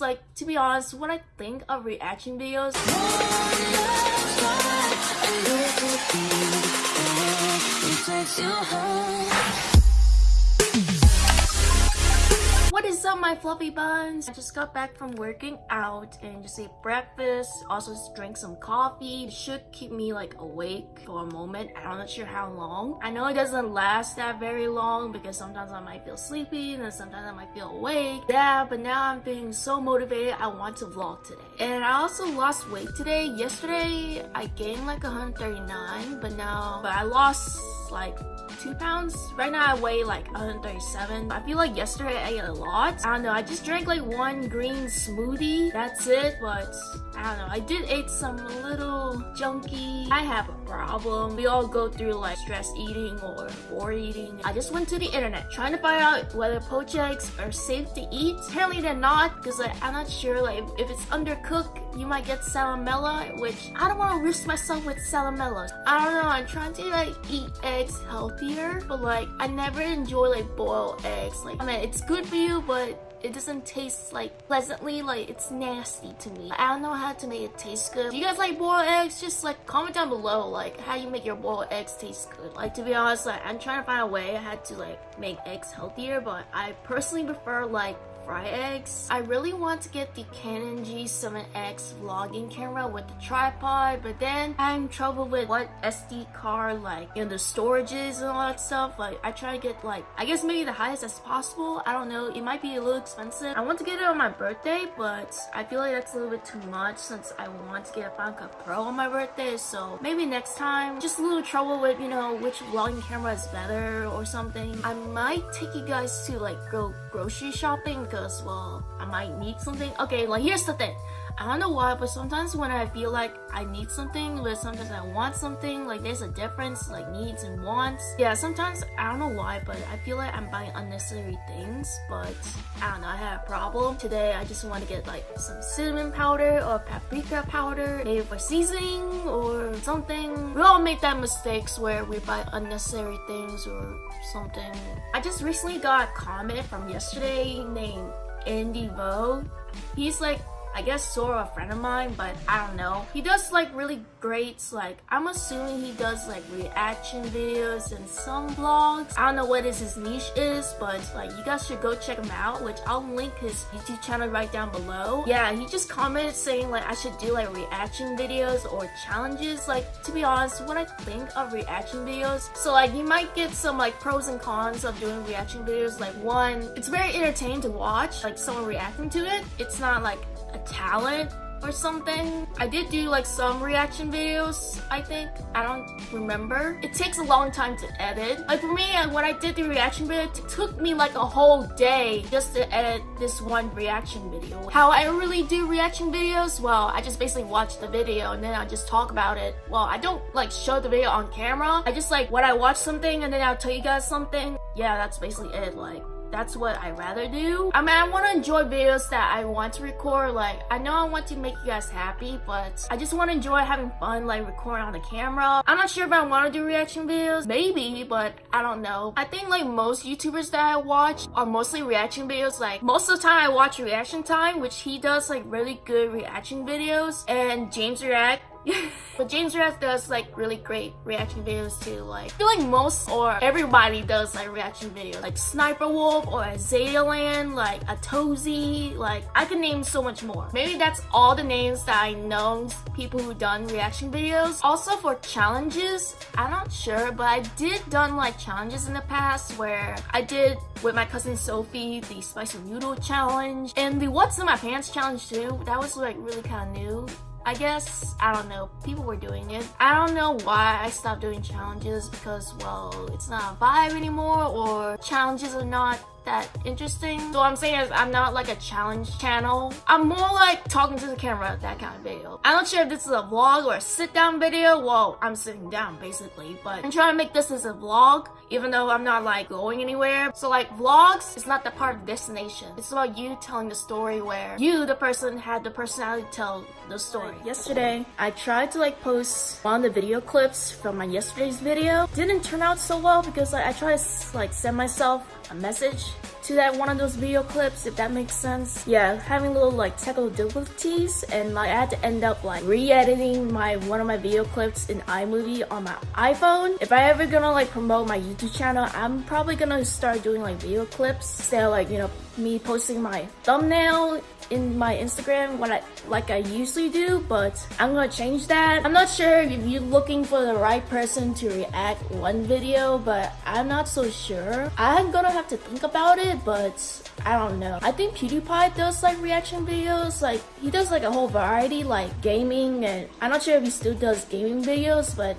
Like, to be honest, when I think of reaction videos, What is up my fluffy buns? I just got back from working out and just ate breakfast, also drank some coffee. It should keep me like awake for a moment. I'm not sure how long. I know it doesn't last that very long because sometimes I might feel sleepy and sometimes I might feel awake. Yeah, but now I'm feeling so motivated. I want to vlog today. And I also lost weight today. Yesterday I gained like 139 but now but I lost like two pounds. Right now I weigh like 137. I feel like yesterday I ate a lot. I don't know, I just drank like one green smoothie. That's it, but I don't know. I did eat some little junky. I have a problem. We all go through like stress eating or bored eating. I just went to the internet trying to find out whether poached eggs are safe to eat. Apparently they're not because like, I'm not sure like if it's undercooked you might get salmonella which I don't want to risk myself with salmonella. I don't know. I'm trying to like eat eggs healthier but like I never enjoy like boiled eggs. Like I mean it's good for you but it doesn't taste like pleasantly like it's nasty to me i don't know how to make it taste good do you guys like boiled eggs just like comment down below like how you make your boiled eggs taste good like to be honest like i'm trying to find a way i had to like make eggs healthier but i personally prefer like fry eggs. I really want to get the Canon G7X vlogging camera with the tripod, but then I'm trouble with what SD card, like, you know, the storages and all that stuff. Like, I try to get, like, I guess maybe the highest as possible. I don't know. It might be a little expensive. I want to get it on my birthday, but I feel like that's a little bit too much since I want to get a Cut Pro on my birthday. So maybe next time, just a little trouble with, you know, which vlogging camera is better or something. I might take you guys to, like, go grocery shopping because, well, I might need something. Okay, like here's the thing. I don't know why, but sometimes when I feel like I need something, but sometimes I want something, like there's a difference, like needs and wants. Yeah, sometimes, I don't know why, but I feel like I'm buying unnecessary things, but I don't know, I had a problem. Today, I just want to get like some cinnamon powder or paprika powder, maybe for seasoning or something. We all make that mistakes where we buy unnecessary things or something. I just recently got a comment from yesterday named Andy Vo. He's like I guess sort of a friend of mine, but I don't know. He does like really great, like I'm assuming he does like reaction videos and some vlogs. I don't know what his niche is, but like you guys should go check him out, which I'll link his YouTube channel right down below. Yeah, he just commented saying like I should do like reaction videos or challenges. Like to be honest, when I think of reaction videos, so like you might get some like pros and cons of doing reaction videos. Like one, it's very entertaining to watch, like someone reacting to it. It's not like a talent or something. I did do like some reaction videos, I think. I don't remember. It takes a long time to edit. Like for me, uh, when I did the reaction video, it took me like a whole day just to edit this one reaction video. How I really do reaction videos? Well, I just basically watch the video and then I just talk about it. Well, I don't like show the video on camera. I just like when I watch something and then I'll tell you guys something. Yeah, that's basically it. Like that's what I rather do. I mean, I want to enjoy videos that I want to record. Like, I know I want to make you guys happy, but I just want to enjoy having fun, like recording on the camera. I'm not sure if I want to do reaction videos. Maybe, but I don't know. I think like most YouTubers that I watch are mostly reaction videos. Like, most of the time I watch Reaction Time, which he does like really good reaction videos. And James React but James React does like really great reaction videos too. Like I feel like most or everybody does like reaction videos. Like Sniper Wolf or Azalea like Atozy, like I can name so much more. Maybe that's all the names that I know people who done reaction videos. Also for challenges, I'm not sure, but I did done like challenges in the past where I did with my cousin Sophie the spicy noodle challenge and the what's in my pants challenge too. That was like really kind of new. I guess, I don't know, people were doing it. I don't know why I stopped doing challenges because, well, it's not a vibe anymore or challenges are not that interesting. So what I'm saying is I'm not like a challenge channel. I'm more like talking to the camera, that kind of video. I'm not sure if this is a vlog or a sit down video. Well, I'm sitting down basically, but I'm trying to make this as a vlog even though I'm not like going anywhere. So like vlogs is not the part of destination. It's about you telling the story where you, the person, had the personality tell the story. Yesterday, I tried to like post one of the video clips from my yesterday's video. Didn't turn out so well because like, I tried to like send myself a message to that one of those video clips, if that makes sense. Yeah, having little like technical difficulties and like I had to end up like re-editing my one of my video clips in iMovie on my iPhone. If I ever gonna like promote my YouTube channel, I'm probably gonna start doing like video clips instead like, you know, me posting my thumbnail in my Instagram what I like I usually do, but I'm gonna change that. I'm not sure if you're looking for the right person to react one video, but I'm not so sure. I'm gonna have to think about it, but I don't know. I think PewDiePie does like reaction videos, like he does like a whole variety like gaming and I'm not sure if he still does gaming videos, but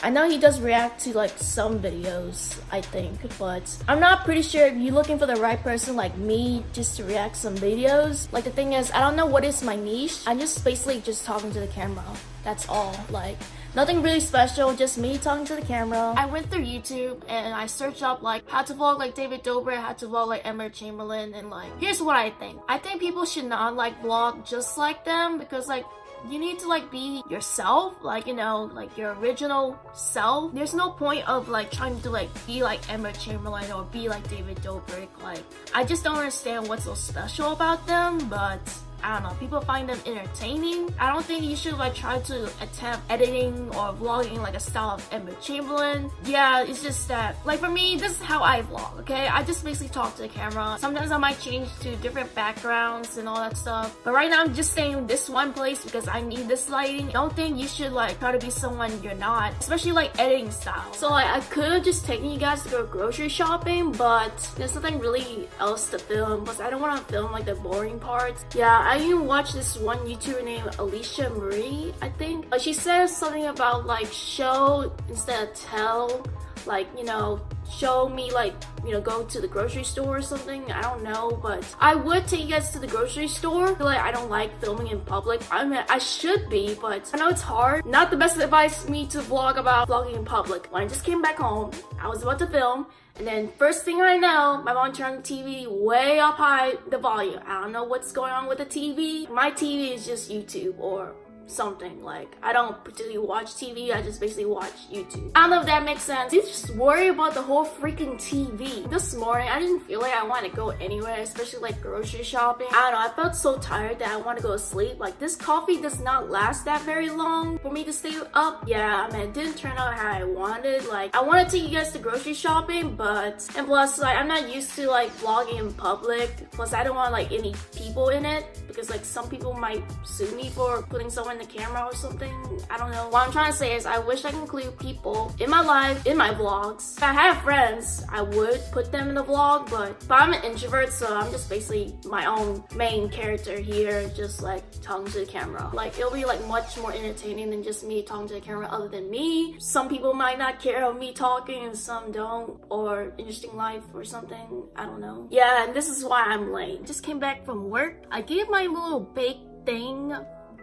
I know he does react to like some videos, I think, but I'm not pretty sure if you're looking for the right person like me just to react some videos. Like the thing is, I don't know what is my niche. I'm just basically just talking to the camera. That's all. Like nothing really special, just me talking to the camera. I went through YouTube and I searched up like how to vlog like David Dobrik, how to vlog like Emma Chamberlain, and like here's what I think. I think people should not like vlog just like them because like you need to like be yourself like you know like your original self. There's no point of like trying to like be like Emma Chamberlain or be like David Dobrik like I just don't understand what's so special about them but I don't know, people find them entertaining. I don't think you should like try to attempt editing or vlogging like a style of Emma Chamberlain. Yeah, it's just that, like for me, this is how I vlog, okay? I just basically talk to the camera. Sometimes I might change to different backgrounds and all that stuff. But right now I'm just staying this one place because I need this lighting. I don't think you should like try to be someone you're not, especially like editing style. So like I could have just taken you guys to go grocery shopping, but there's nothing really else to film because I don't want to film like the boring parts. Yeah, I even watched this one YouTuber named Alisha Marie, I think. Uh, she says something about like show instead of tell. Like, you know, show me like, you know, go to the grocery store or something. I don't know, but I would take you guys to the grocery store. like I don't like filming in public. I mean, I should be, but I know it's hard. Not the best advice me to vlog about vlogging in public. When I just came back home, I was about to film and then first thing I know, my mom turned the TV way up high, the volume. I don't know what's going on with the TV. My TV is just YouTube or something. Like, I don't particularly watch TV, I just basically watch YouTube. I don't know if that makes sense. You just worry about the whole freaking TV. This morning, I didn't feel like I wanted to go anywhere, especially like grocery shopping. I don't know, I felt so tired that I want to go to sleep. Like, this coffee does not last that very long for me to stay up. Yeah, I mean, it didn't turn out how I wanted. Like, I want to take you guys to grocery shopping, but, and plus, like, I'm not used to like vlogging in public. Plus, I don't want like any people in it because like some people might sue me for putting someone the camera or something. I don't know. What I'm trying to say is I wish I could include people in my life, in my vlogs. If I had friends, I would put them in the vlog, but, but I'm an introvert, so I'm just basically my own main character here, just like talking to the camera. Like it'll be like much more entertaining than just me talking to the camera other than me. Some people might not care of me talking and some don't, or interesting life or something. I don't know. Yeah, and this is why I'm late. Just came back from work. I gave my little bake thing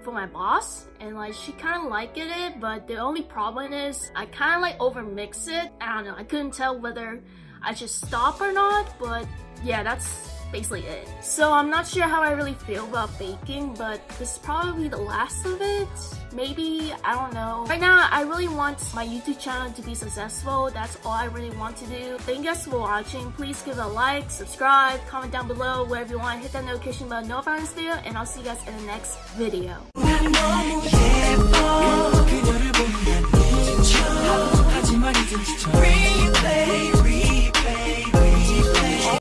for my boss and like she kind of liked it but the only problem is I kind of like over mix it. I don't know I couldn't tell whether I should stop or not but yeah that's basically it. So I'm not sure how I really feel about baking, but this is probably the last of it. Maybe, I don't know. Right now, I really want my YouTube channel to be successful. That's all I really want to do. Thank you guys for watching. Please give it a like, subscribe, comment down below wherever you want. Hit that notification bell, know about this video, and I'll see you guys in the next video.